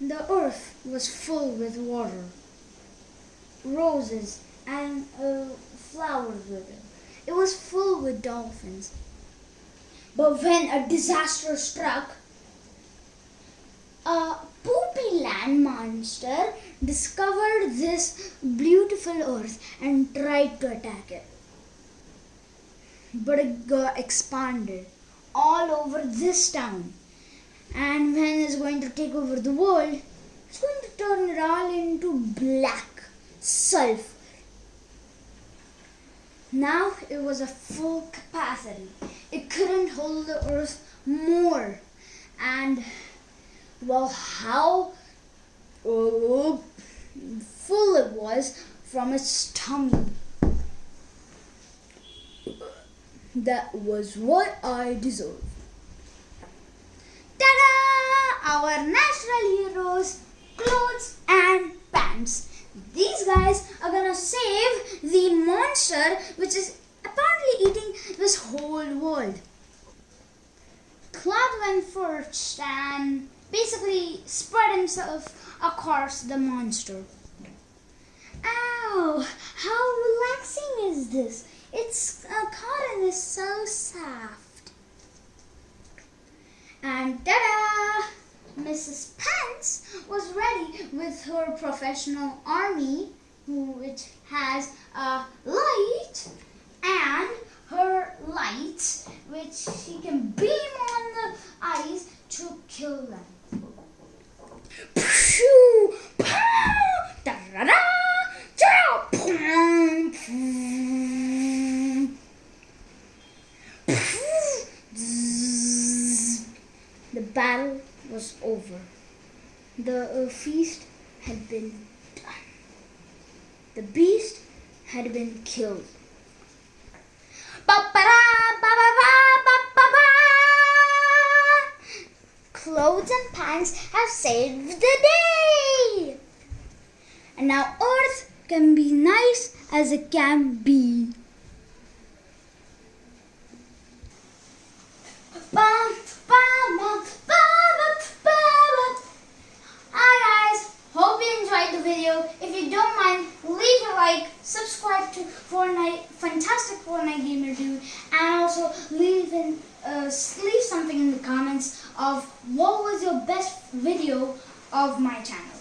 The earth was full with water, roses and uh, flowers it. It was full with dolphins. But when a disaster struck, a poopy land monster discovered this beautiful earth and tried to attack it. But it got expanded all over this town. And when it's going to take over the world, it's going to turn it all into black sulfur. Now it was a full capacity. It couldn't hold the earth more. And well, how uh, full it was from its tummy. That was what I deserved. Our natural heroes, clothes and pants. These guys are gonna save the monster which is apparently eating this whole world. Claude went first and basically spread himself across the monster. Ow! How relaxing is this? It's uh, cotton is so soft. And ta-da! Mrs. Pence was ready with her professional army, which has a light and her lights, which she can beam on the eyes to kill them. Pshoo! Pum! Pum! Phew! The battle was over. The uh, feast had been done. The beast had been killed. Clothes and pants have saved the day. And now Earth can be nice as it can be. If you don't mind, leave a like, subscribe to Fortnite, fantastic Fortnite gamer dude, and also leave in, uh, leave something in the comments of what was your best video of my channel.